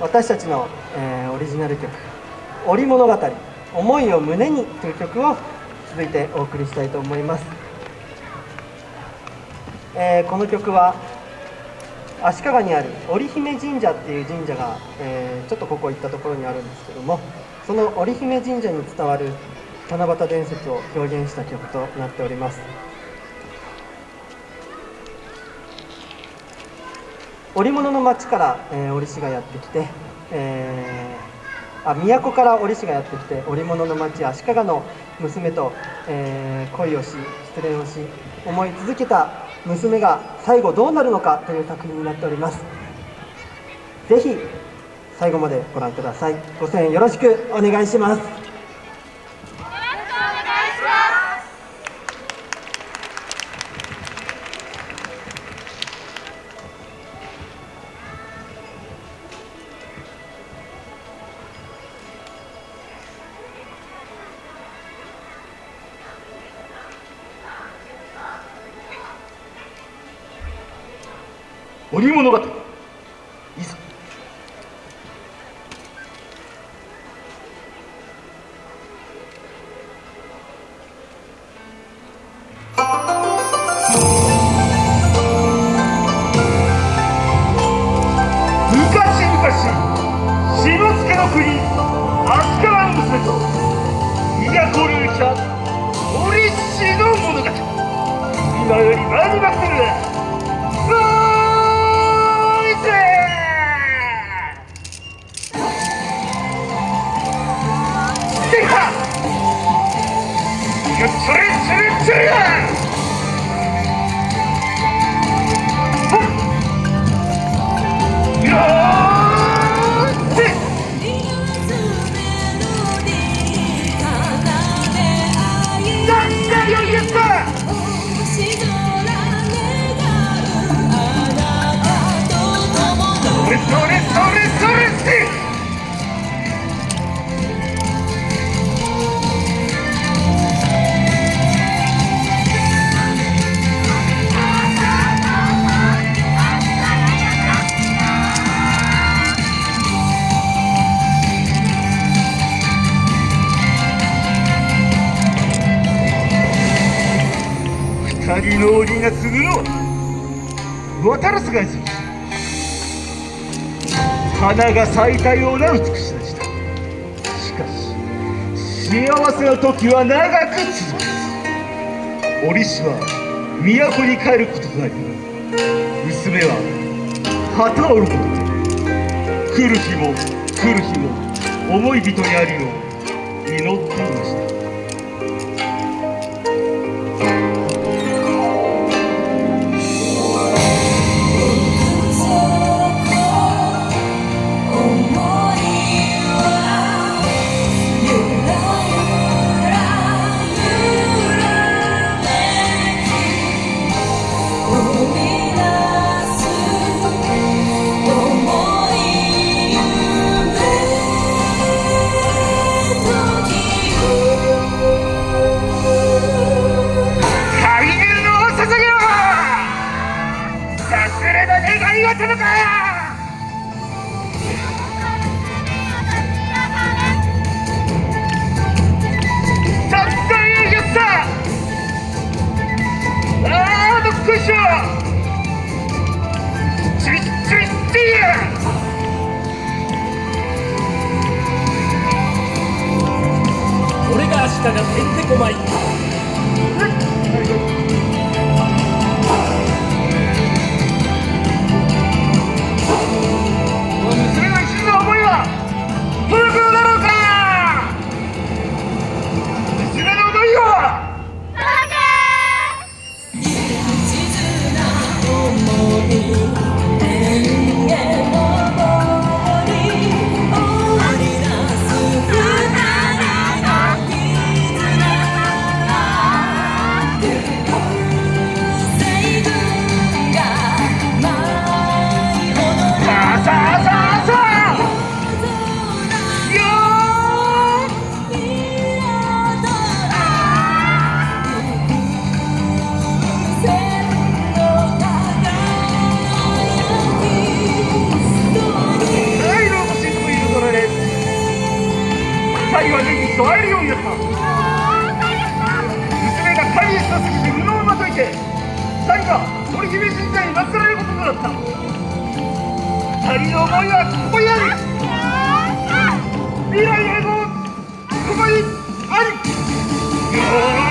私たちの、えー、オリジナル曲「織物語思いを胸に」という曲を続いてお送りしたいと思います、えー、この曲は足利にある織姫神社っていう神社が、えー、ちょっとここ行ったところにあるんですけどもその織姫神社に伝わる七夕伝説を表現した曲となっております。織物の町から、えー、織師がやってきて、えー、あ都から織師がやってきて織物の町足利の娘と、えー、恋をし失恋をし思い続けた娘が最後どうなるのかという作品になっております。ぜひ最後までご覧ください。ご声援よろしくお願いします。織物語いざ。今より参りまする二の檻が継ぐのは渡らすがいする花が咲いたような美しさでした。しかし幸せの時は長く続く。折しは都に帰ることとなり娘は旗を折ること。で来る日も来る日も思い人にありの祈っていました。you. 愛は全部とえるようになった。娘が大変したすぎて布をまといて最後は織姫神社に祀られることとなった。二人の思いはここにある未来永劫ここにあり。